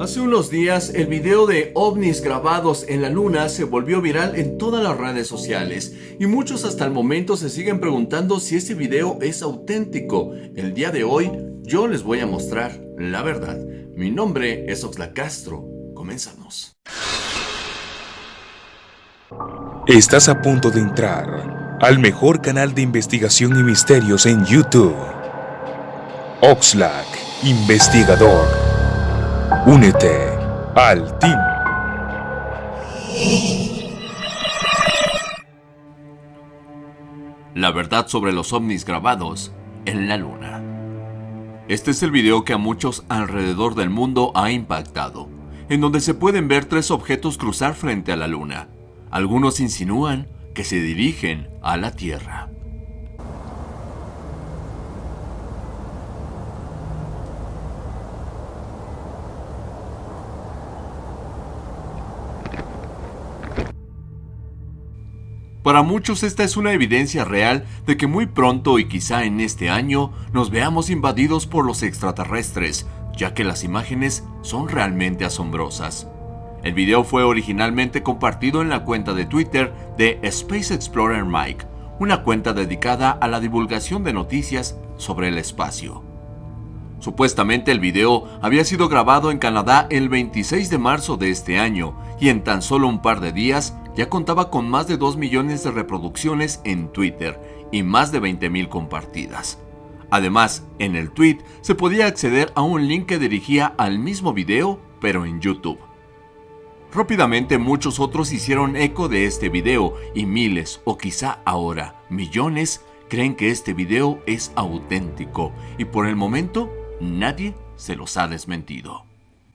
Hace unos días, el video de ovnis grabados en la luna se volvió viral en todas las redes sociales y muchos hasta el momento se siguen preguntando si este video es auténtico. El día de hoy, yo les voy a mostrar la verdad. Mi nombre es Oxla Castro. Comenzamos. Estás a punto de entrar al mejor canal de investigación y misterios en YouTube. Oxlack, investigador. Únete al team. La verdad sobre los ovnis grabados en la luna. Este es el video que a muchos alrededor del mundo ha impactado, en donde se pueden ver tres objetos cruzar frente a la luna. Algunos insinúan que se dirigen a la Tierra. Para muchos esta es una evidencia real de que muy pronto y quizá en este año nos veamos invadidos por los extraterrestres, ya que las imágenes son realmente asombrosas. El video fue originalmente compartido en la cuenta de Twitter de Space Explorer Mike, una cuenta dedicada a la divulgación de noticias sobre el espacio. Supuestamente el video había sido grabado en Canadá el 26 de marzo de este año y en tan solo un par de días ya contaba con más de 2 millones de reproducciones en Twitter y más de 20 mil compartidas. Además, en el tweet se podía acceder a un link que dirigía al mismo video, pero en YouTube. Rápidamente muchos otros hicieron eco de este video y miles, o quizá ahora millones, creen que este video es auténtico y por el momento nadie se los ha desmentido.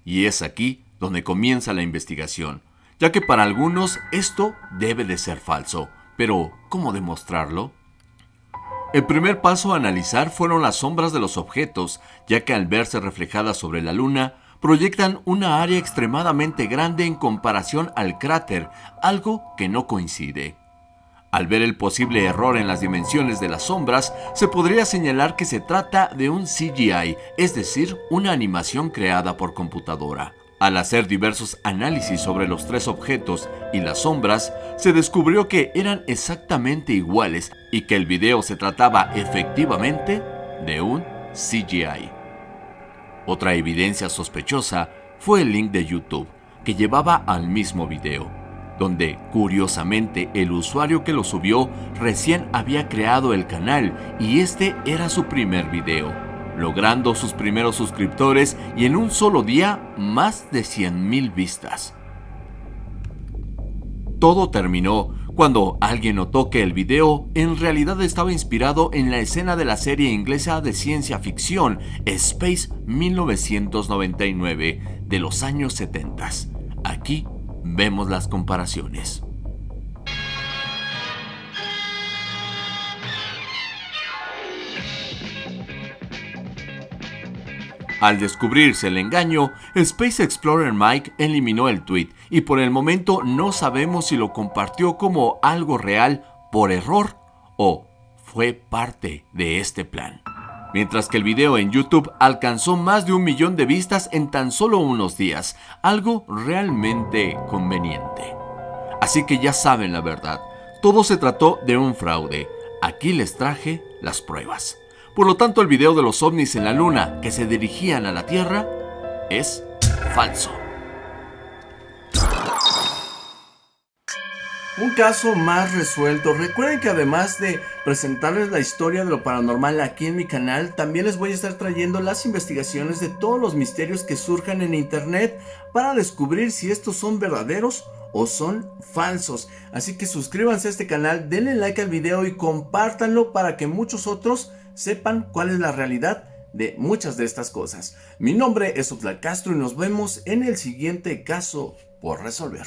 Y es aquí donde comienza la investigación, ya que para algunos esto debe de ser falso. Pero, ¿cómo demostrarlo? El primer paso a analizar fueron las sombras de los objetos, ya que al verse reflejadas sobre la Luna, proyectan una área extremadamente grande en comparación al cráter, algo que no coincide. Al ver el posible error en las dimensiones de las sombras, se podría señalar que se trata de un CGI, es decir, una animación creada por computadora. Al hacer diversos análisis sobre los tres objetos y las sombras, se descubrió que eran exactamente iguales y que el video se trataba efectivamente de un CGI. Otra evidencia sospechosa fue el link de YouTube, que llevaba al mismo video donde curiosamente el usuario que lo subió recién había creado el canal y este era su primer video, logrando sus primeros suscriptores y en un solo día más de 100.000 vistas. Todo terminó cuando alguien notó que el video en realidad estaba inspirado en la escena de la serie inglesa de ciencia ficción Space 1999 de los años 70. Aquí Vemos las comparaciones. Al descubrirse el engaño, Space Explorer Mike eliminó el tweet y por el momento no sabemos si lo compartió como algo real por error o fue parte de este plan mientras que el video en YouTube alcanzó más de un millón de vistas en tan solo unos días, algo realmente conveniente. Así que ya saben la verdad, todo se trató de un fraude. Aquí les traje las pruebas. Por lo tanto, el video de los ovnis en la luna que se dirigían a la Tierra es falso. Un caso más resuelto. Recuerden que además de presentarles la historia de lo paranormal aquí en mi canal, también les voy a estar trayendo las investigaciones de todos los misterios que surjan en internet para descubrir si estos son verdaderos o son falsos. Así que suscríbanse a este canal, denle like al video y compártanlo para que muchos otros sepan cuál es la realidad de muchas de estas cosas. Mi nombre es Oxlack Castro y nos vemos en el siguiente caso por resolver.